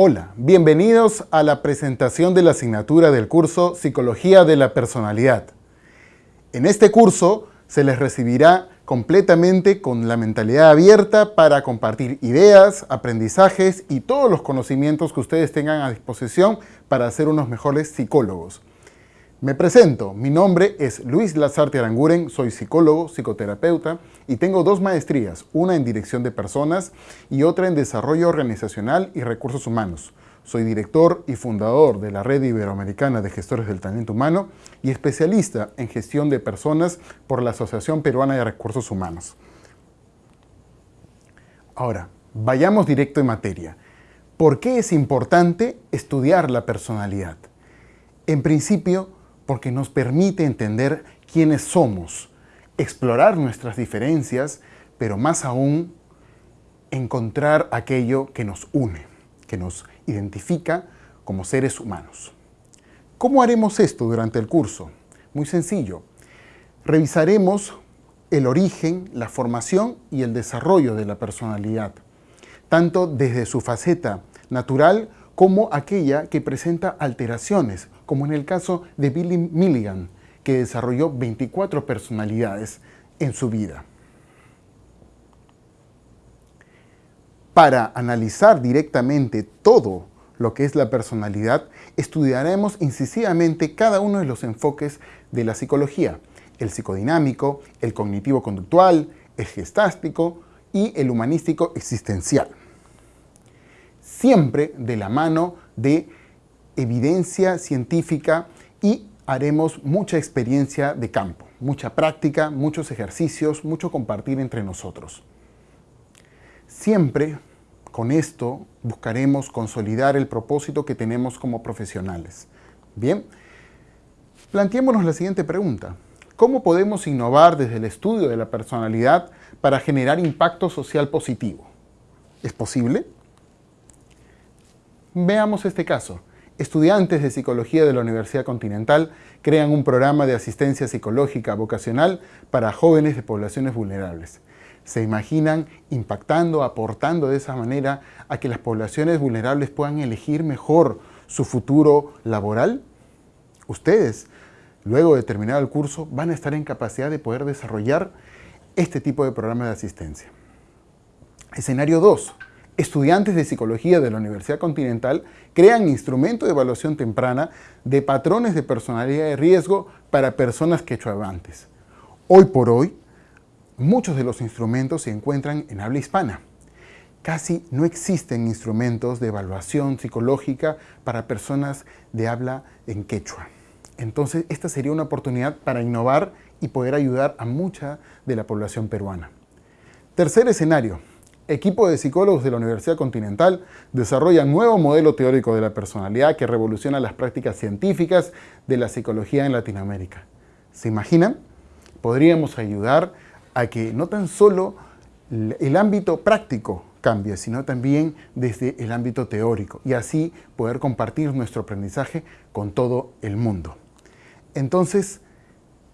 Hola, bienvenidos a la presentación de la asignatura del curso Psicología de la Personalidad. En este curso se les recibirá completamente con la mentalidad abierta para compartir ideas, aprendizajes y todos los conocimientos que ustedes tengan a disposición para ser unos mejores psicólogos. Me presento, mi nombre es Luis Lazarte Aranguren, soy psicólogo, psicoterapeuta y tengo dos maestrías, una en dirección de personas y otra en desarrollo organizacional y recursos humanos. Soy director y fundador de la Red Iberoamericana de Gestores del Talento Humano y especialista en gestión de personas por la Asociación Peruana de Recursos Humanos. Ahora, vayamos directo en materia. ¿Por qué es importante estudiar la personalidad? En principio, porque nos permite entender quiénes somos, explorar nuestras diferencias, pero más aún, encontrar aquello que nos une, que nos identifica como seres humanos. ¿Cómo haremos esto durante el curso? Muy sencillo. Revisaremos el origen, la formación y el desarrollo de la personalidad, tanto desde su faceta natural como aquella que presenta alteraciones, como en el caso de Billy Milligan, que desarrolló 24 personalidades en su vida. Para analizar directamente todo lo que es la personalidad, estudiaremos incisivamente cada uno de los enfoques de la psicología, el psicodinámico, el cognitivo-conductual, el gestástico y el humanístico existencial siempre de la mano de evidencia científica y haremos mucha experiencia de campo, mucha práctica, muchos ejercicios, mucho compartir entre nosotros. Siempre con esto buscaremos consolidar el propósito que tenemos como profesionales. Bien, planteémonos la siguiente pregunta. ¿Cómo podemos innovar desde el estudio de la personalidad para generar impacto social positivo? ¿Es posible? Veamos este caso. Estudiantes de Psicología de la Universidad Continental crean un programa de asistencia psicológica vocacional para jóvenes de poblaciones vulnerables. ¿Se imaginan impactando, aportando de esa manera a que las poblaciones vulnerables puedan elegir mejor su futuro laboral? Ustedes, luego de terminar el curso, van a estar en capacidad de poder desarrollar este tipo de programa de asistencia. Escenario 2 estudiantes de psicología de la Universidad Continental crean instrumento de evaluación temprana de patrones de personalidad de riesgo para personas quechuabantes. Hoy por hoy, muchos de los instrumentos se encuentran en habla hispana. Casi no existen instrumentos de evaluación psicológica para personas de habla en quechua. Entonces, esta sería una oportunidad para innovar y poder ayudar a mucha de la población peruana. Tercer escenario, equipo de psicólogos de la Universidad Continental desarrolla un nuevo modelo teórico de la personalidad que revoluciona las prácticas científicas de la psicología en Latinoamérica. ¿Se imaginan? Podríamos ayudar a que no tan solo el ámbito práctico cambie, sino también desde el ámbito teórico y así poder compartir nuestro aprendizaje con todo el mundo. Entonces,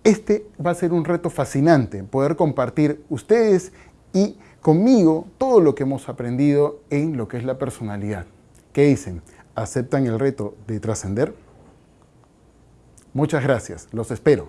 este va a ser un reto fascinante, poder compartir ustedes y conmigo todo lo que hemos aprendido en lo que es la personalidad. ¿Qué dicen? ¿Aceptan el reto de trascender? Muchas gracias, los espero.